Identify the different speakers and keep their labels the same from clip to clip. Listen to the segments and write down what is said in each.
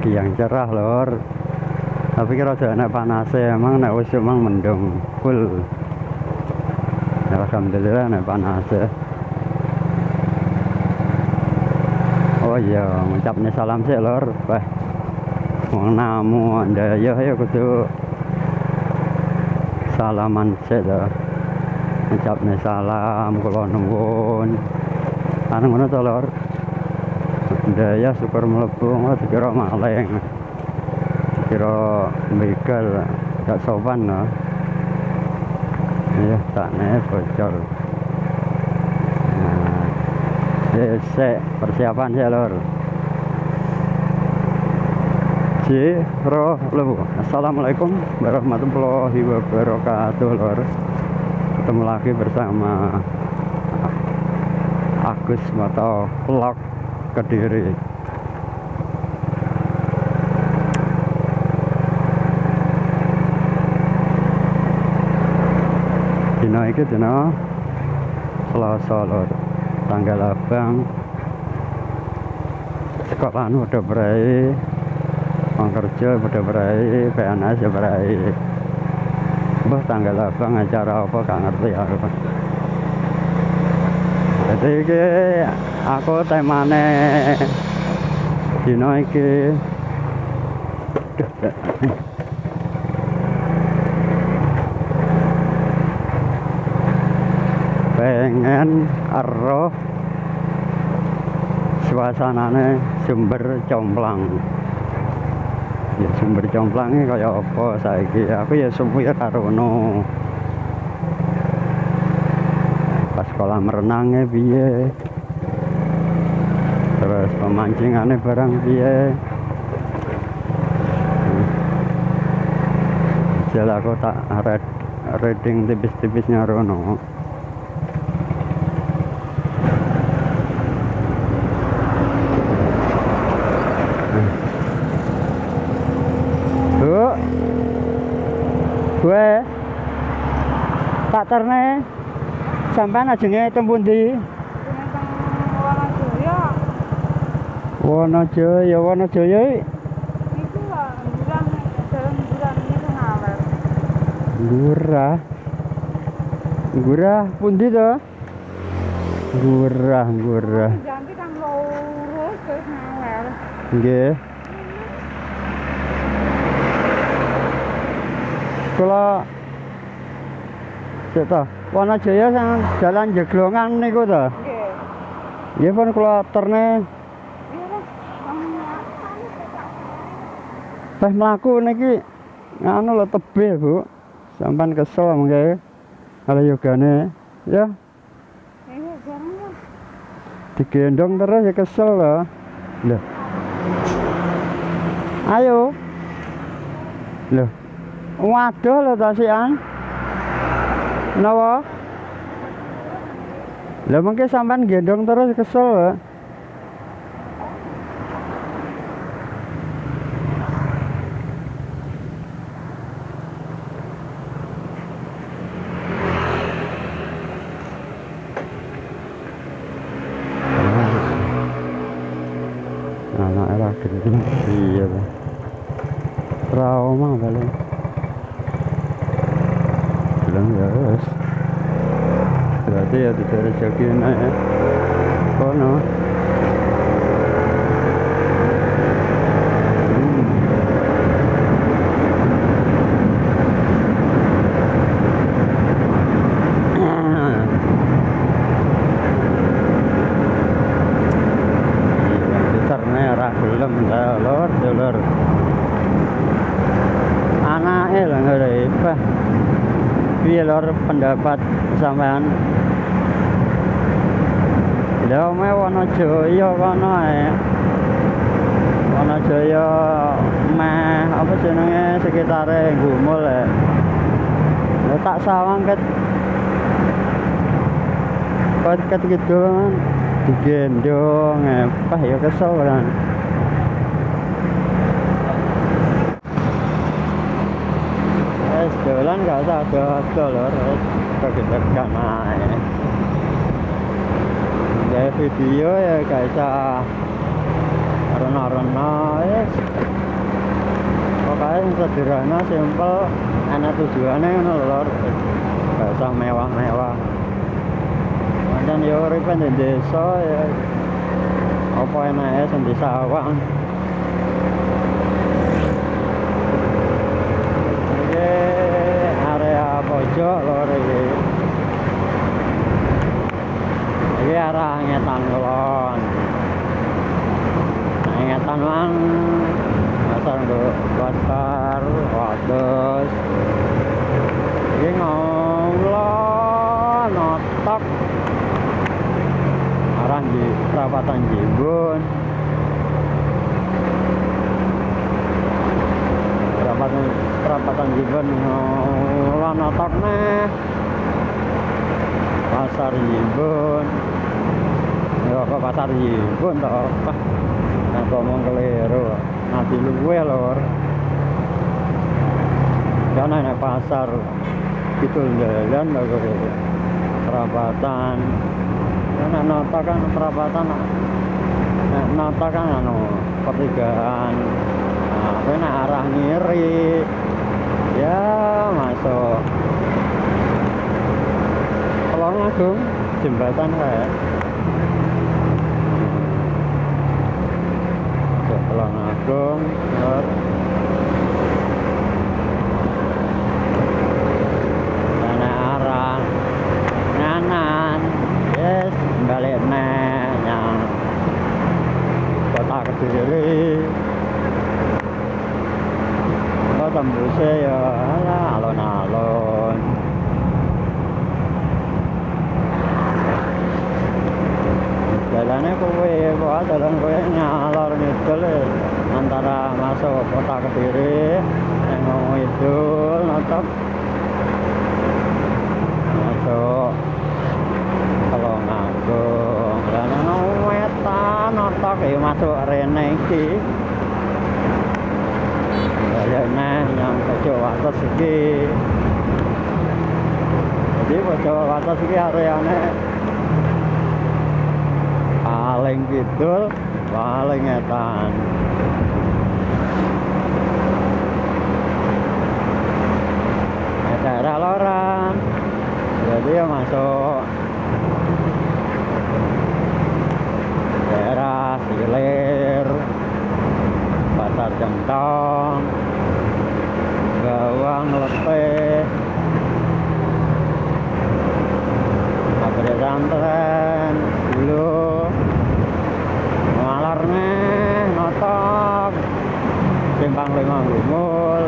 Speaker 1: pagi yang cerah lor tapi kira rada enak panasnya emang nek wis emang mendung full. Alhamdulillah nek panasnya. Oh iya ngucapnya salam sih lor wah mau namu anda. Ya ya kudu. Salaman sih lor ngucapnya salam kalau nuwun. Anu ngono lor daya syukur mlebu ngono dikira maleng dikira begal gak sopan no iya takne bocor. Nah ya persiapan sih lor Jiro Assalamualaikum warahmatullahi wabarakatuh lor ketemu lagi bersama Agus Moto Vlog Kediri. Dino iki dino Selasa lor tanggal abang. Sekolah udah berai? Orang udah berai PNS ya berai. Bah tanggal abang acara apa? Gak ngerti aku. Jadi iki aku temane dino iki pengen ero suasanane sumber comblang ya sumber comblangnya kayak apa saiki? Aku ya semua karo no pas kolam renangnya piye terus pemancingannya barang piye? Jel aku tak red, reading tipis-tipisnya Rono. Bu Gue Tak terne ajenge tembun Wonojaya Wonojaya Gurah. Gurah pundi to? Gurah gurah. Nggih. Kula Cek Wonojaya sang jalan jeglongan niku to. Nggih pun kula terne teh mlaku niki nganu lho tebih, Bu. Sampan kesel mengke. Kalau yogane ya digendong terus ya kesel loh. Loh. Ayo. Loh. Waduh lho tasian. Napa? Lah mengke sampean gendong terus kesel loh. Anak era gendeng iya ta. Trauma paling. Bilang ya wes. Berarti ya tidak rezeki enak ya. Kono. Hmm. Terne ora gelem ta lor ya lor. Anake lho ngene Piye lor pendapat sampean? Lha me Wonojaya kono ae. Wonojaya meh apa jenenge sekitare Gumul ya. Lha tak sawang ket Ket ket gitu kan digendong apa ya kesel kan es dolan gak usah ada lor kegedekan aja ya video ya gak usah rena-rena ya. Pokoknya sederhana simpel enak tujuannya lho lor. Gak usah mewah-mewah. Pancen yo uripe di desa ya. Apa sing di sawang? Iki area pojok lor iki Iki arah ngetan kulon ngetan mang untuk Pasar Wados Ini ngomong Notok. Arah di perapatan Jibun Perapatan perapatan Jibun ngomong Notok nih. Pasar Jibun Ya kok pasar Jibun toh Nah ngomong keliru? Nanti luwe lor. Karena ini pasar Itu jalan aku Perapatan Karena nota kan perapatan Nah, nota kan anu pertigaan. Nah, arah ngiri Ya masuk. Pelong Agung jembatan kayak Agung lor Sana arah nganan yes balik neh yang kota kediri kok tembusnya ya alah alon-alon jalannya kowe kok jalan kowe ngalor ngidul ya. antara kediri yang ngomong idul nonton. Masuk kalau ngagung ono wetan otak ya masuk rene iki. Balik neh yang pojok atas iki. Jadi pojok atas iki areane paling kidul paling etan daerah loran jadi ya masuk daerah silir pasar jentong gawang letih pabrik santren dulu malar nih notok simpang lima gumul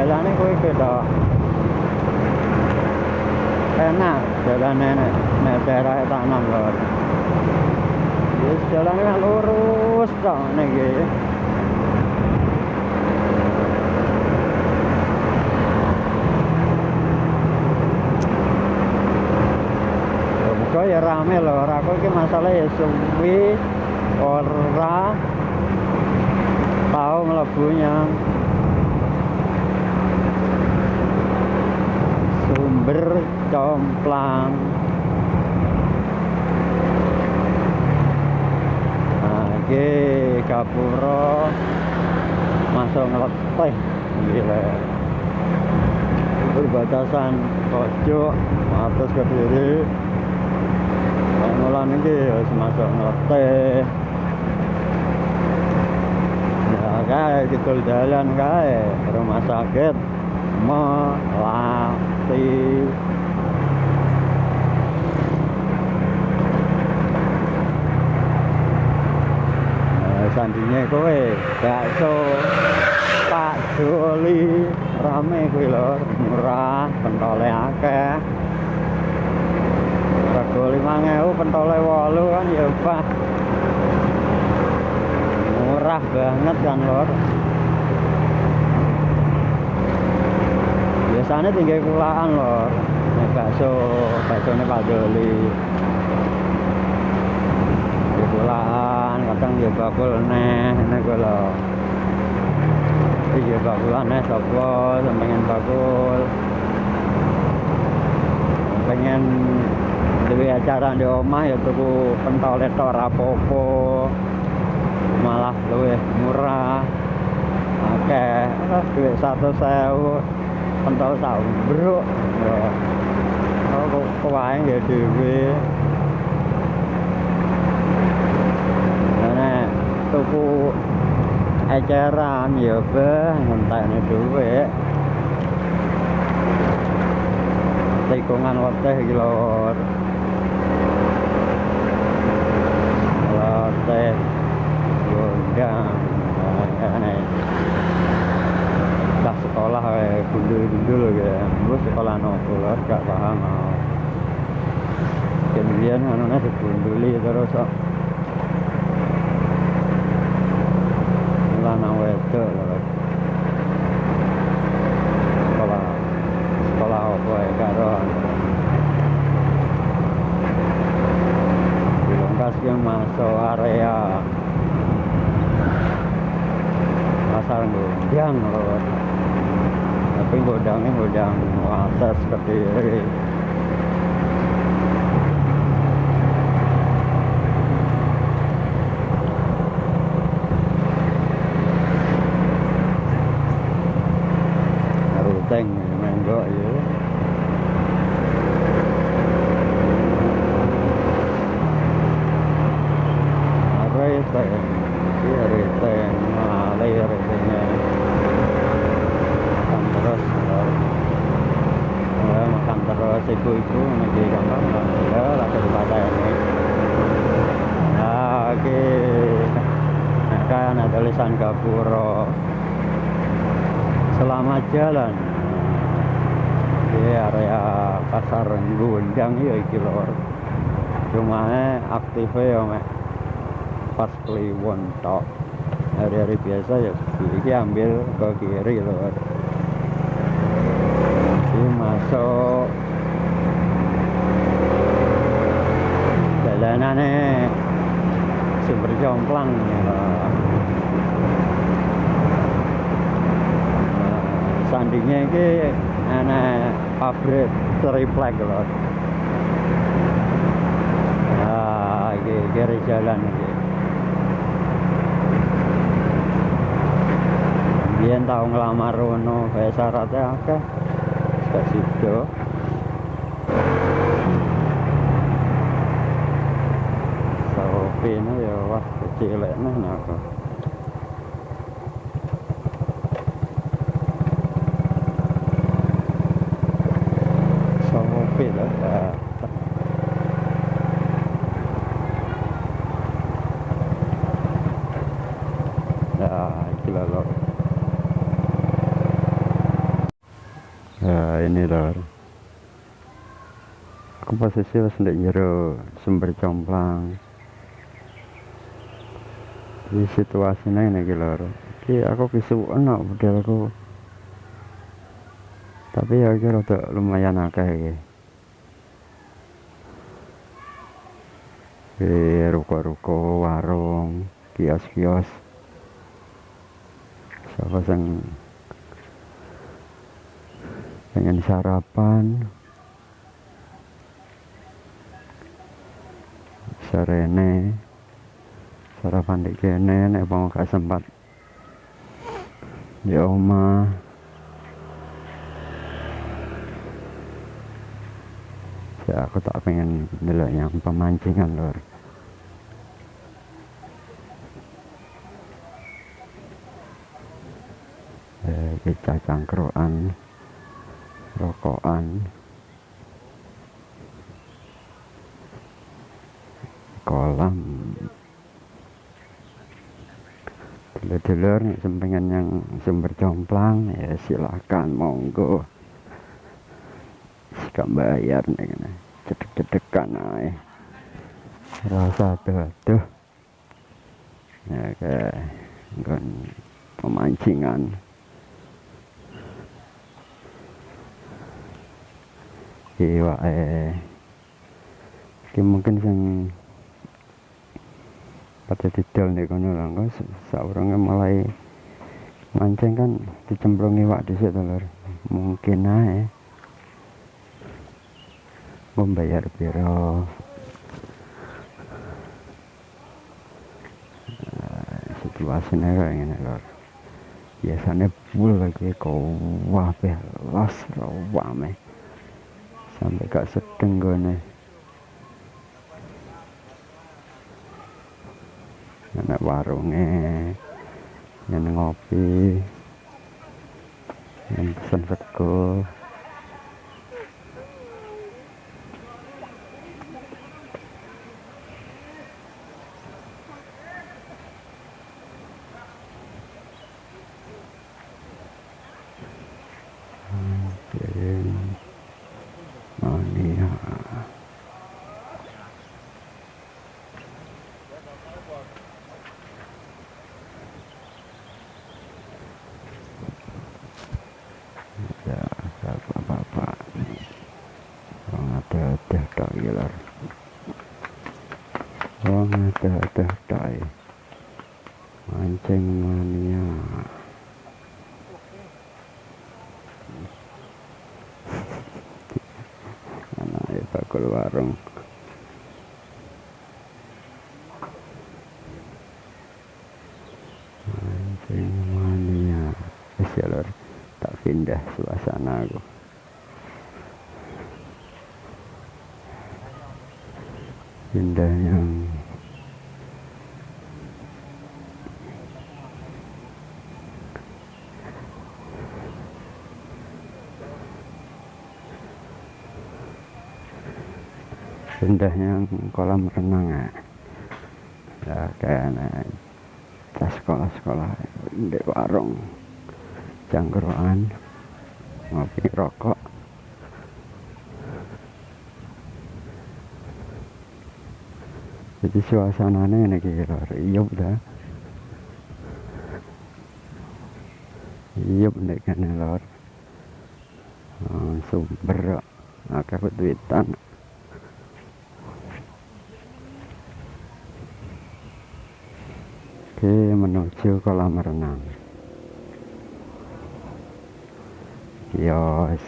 Speaker 1: Jalane kowe beda. Enak jalane nek nek daerah tanam lho. Wis jalane kan lurus tok niki. Muga ya rame lho, ora kok iki masalah ya suwi ora tahu mlebunya. Complang nah ini masuk ngeleteh gila. Perbatasan pojok atas ke kiri. Pengulan ini harus masuk ngeleteh ya kayak gitu jalan kayak rumah sakit melati sandinya kowe bakso Pak Joli rame kuwi lho murah pentole akeh. Rego 5000 pentole 8 kan ya Pak. Murah banget kan lor biasanya tinggal kulaan lor ini bakso bakso ini Pak Joli kulaan kadang ya bakul neh ini gue loh iya bakulan neh sopo pengen bakul. Pengen duwe acara di omah ya tuku pentol tok rapopo malah luwih murah. Oke duit satu sewu. Pentol tahu bro oh kok kuwae nggih dhewe nah tuku eceran ya beh. Ngentekne dhuwit. Tikungan weteh iki lor. Weteh gondang dah sekolah kayak gundul-gundul gitu gue sekolah nopo lor gak paham kemudian anaknya digunduli terus lanang wedok lor sekolah sekolah apa ya? Karo dilongkas yang masuk area. Pasar gondang lor tapi godangnya godang atas kediri ruteng menggo ya Reteng, iya reteng, malai retengnya makan terus ya, makan terus ibu-ibu nanti gampang ya lagi pada ini nah oke nah, kan tulisan Gapuro selamat jalan. Di area pasar Gundang ya iki lor cuma aktifnya ya mek. Pas kliwon tok. Hari-hari biasa ya ini ambil ke kiri lor ini masuk. Jalanannya sumber jomplang ya nah, sandingnya ini ana pabrik triplek lor nah ini kiri jalan ini Biyen tau nglamar rono kaya syaratnya akeh. Gak sido. Sopine ya wah kecilek nah lah. Nah. Ya ini. Aku posisi wis ndek sumber jomplang. Di situasinya ini lor. Iki aku kisuwen kok modelku. Tapi ya iki rada lumayan akeh iki. Di ruko-ruko, warung, kios-kios. Siapa yang pengen sarapan sarene sarapan di kene nek gak sempat. Di oma ya aku tak pengen dulu yang pemancingan lor eh, kita cangkruan rokokan. Kolam dulur-dulur sempengan yang sumber jomplang ya silakan monggo. Jika bayar nih cedek-cedekan aja rasa tuh ya kayak pemancingan. Iya, eh, mungkin sing pada didol nih kono lah, kok seorangnya mulai mancing kan dicemplung iwak di situ lor, mungkin aja membayar biro situasinya kayak gini lor biasanya full lagi kau wah los rawame sampai gak sedeng gue anak warungnya yang ngopi yang pesan sekol bakul warung. Mancing mania ya tak pindah suasana aku. Pindah yang indahnya kolam renang ya, ya kayak tas sekolah-sekolah di warung jangkruan ngopi rokok. Jadi suasananya ini kira iya udah iya udah kan lor. Sumber akeh duitan Oke menuju kolam renang. Yos.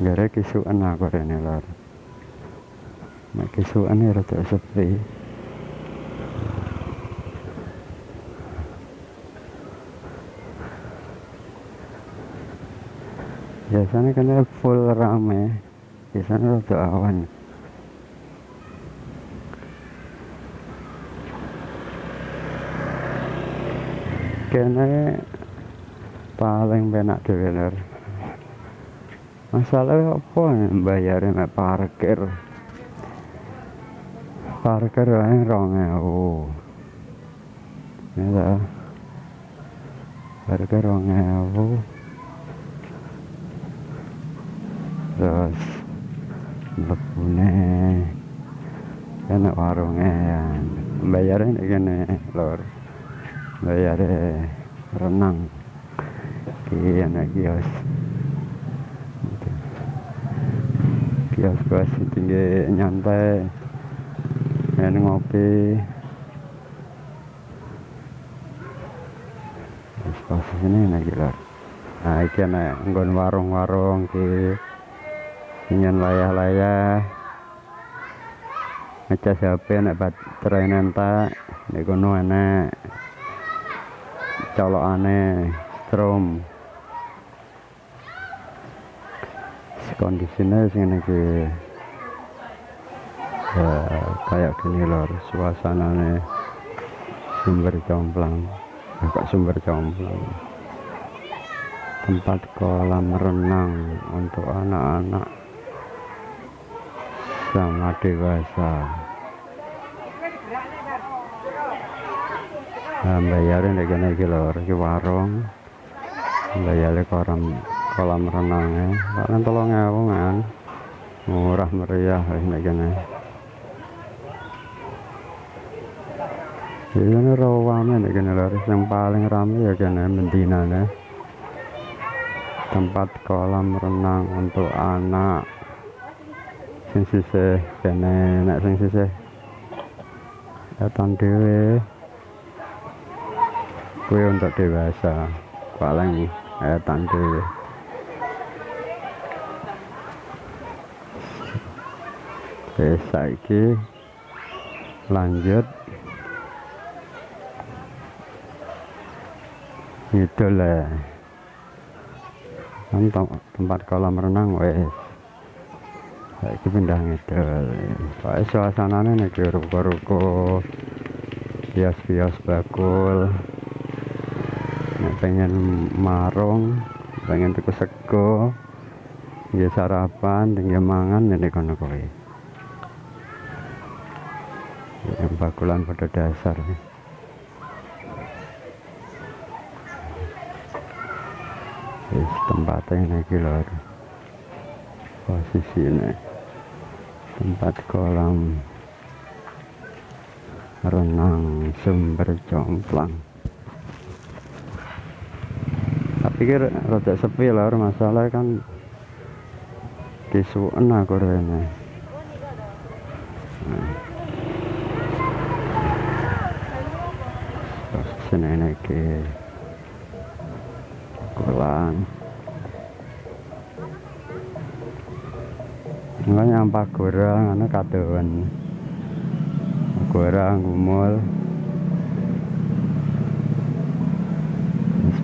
Speaker 1: Gara kisuan aku rene lor. Nek kisuan ya rada sepi biasanya kan full rame. Biasanya rada awan. Kene paling benak deweler masalahnya apa bayarnya parkir? Parkir yang rong ya parkir rong ewu terus lepune enak warungnya yang bayarin gini lor. Bayarin renang. Kian kios. Kios kios tinggi nyantai. Main ngopi. Kios kios ini enak gila nah ini enak warung-warung ki ingin layah-layah. Ngecas HP nek baterai nenta nek kono enek. Colokane strom kondisinya sing iki. Ya, kayak gini lor suasananya sumber jomplang. Agak sumber jomplang? Tempat kolam renang untuk anak-anak sama dewasa nah, bayarin lagi naik lor ke warung. Bayarnya kolam kolam renangnya. Kan tolong kan murah meriah ini gini ini rawame ini lor yang paling ramai ya gini mendina tempat kolam renang untuk anak sing sisih kene nek sing sisih. Datang dhewe. Kuwi untuk dewasa paling etan dhewe. Oke, saiki lanjut. Ngidul ya. Kan tempat kolam renang wes saiki pindah ngidul Pak suasananya nih ruko-ruko bias-bias bakul nek pengen marung pengen tuku sego nggih sarapan tinggal mangan ini kono kowe. Yang bakulan pada dasar. Wis tempatnya ini lor posisi ini tempat kolam renang sumber jomplang. Tapi kira rada sepi lah masalah kan. Disuun aku Gorang, ana kadoan. Gorang gumul.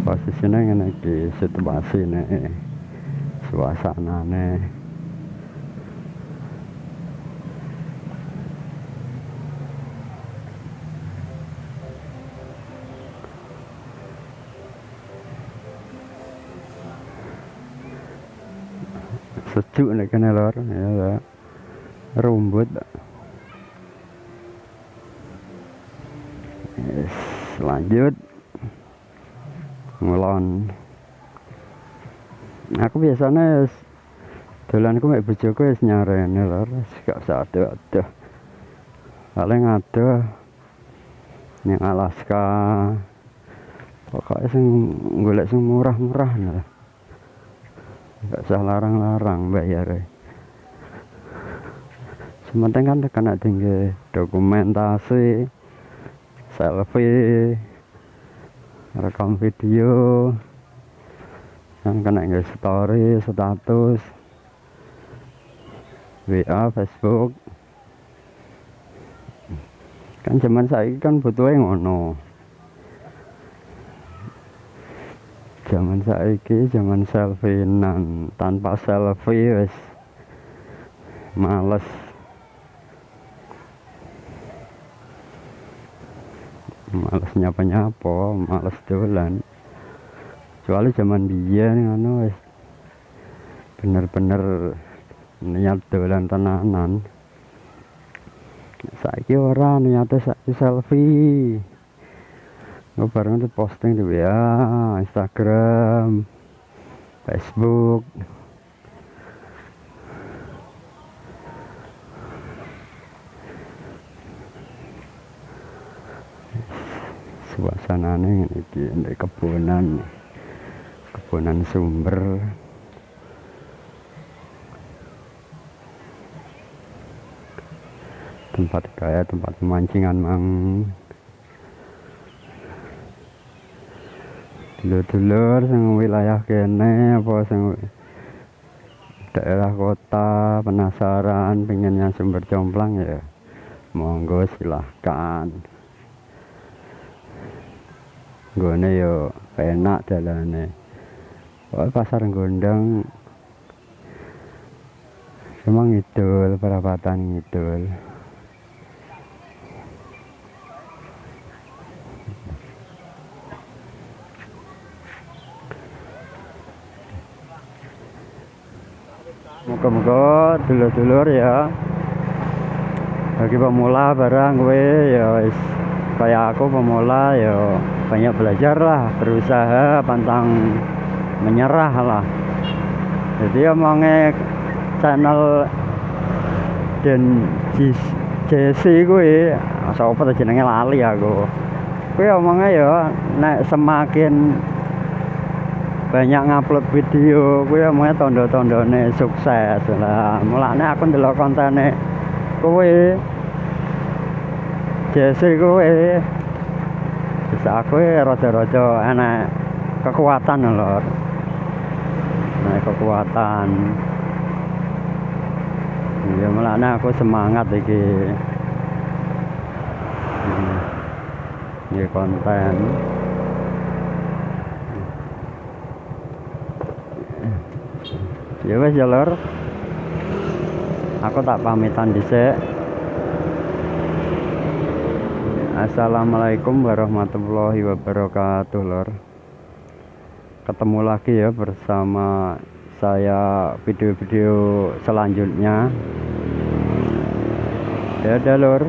Speaker 1: Posisinya ngene iki situasine. Suasanane. sejuk nih kena lor ya rumput. Yes, lanjut. Ngulon aku biasanya dolanku mek bojoku wis nyarene lor gak usah ada-ada paling ada yang Alaska. Pokoknya sing golek sing murah-murah nggak usah larang-larang bayar sementing kan kena tinggi dokumentasi selfie rekam video yang kena nggak story status WA Facebook. Kan zaman saya kan butuh yang ngono. Zaman saiki zaman selfie nan tanpa selfie wes males males nyapa nyapa males dolan. Kecuali zaman nih anu wes bener-bener niat dolan tenanan. Saiki ora niatnya saiki selfie. Bareng tuh posting di WA Instagram Facebook suasana ini di kebunan kebunan sumber. Tempat kayak tempat pemancingan mang. Dulur-dulur sing wilayah kene apa sing daerah kota penasaran pengen yang sumber jomplang ya monggo silahkan gone yo enak dalane. Oh, pasar gondang. Cuma ngidul perapatan ngidul. Muka-muka dulur-dulur ya. Bagi pemula barang gue ya kayak aku pemula ya banyak belajar lah berusaha pantang menyerah lah. Jadi omongnya channel dan JC gue asal apa jenenge? Lali aku. Gue omongnya ya nek semakin banyak ngupload video gue omongnya tondo-tondone sukses lah. Mulanya aku ndelok kontene kowe Jesse kowe aku rada-rada enak kekuatan lor. Nah kekuatan. Ya melane aku semangat iki. Ini konten. Ya wes ya lor. Aku tak pamitan dhisik Assalamualaikum warahmatullahi wabarakatuh lor. Ketemu lagi ya bersama saya video-video selanjutnya. Dadah lor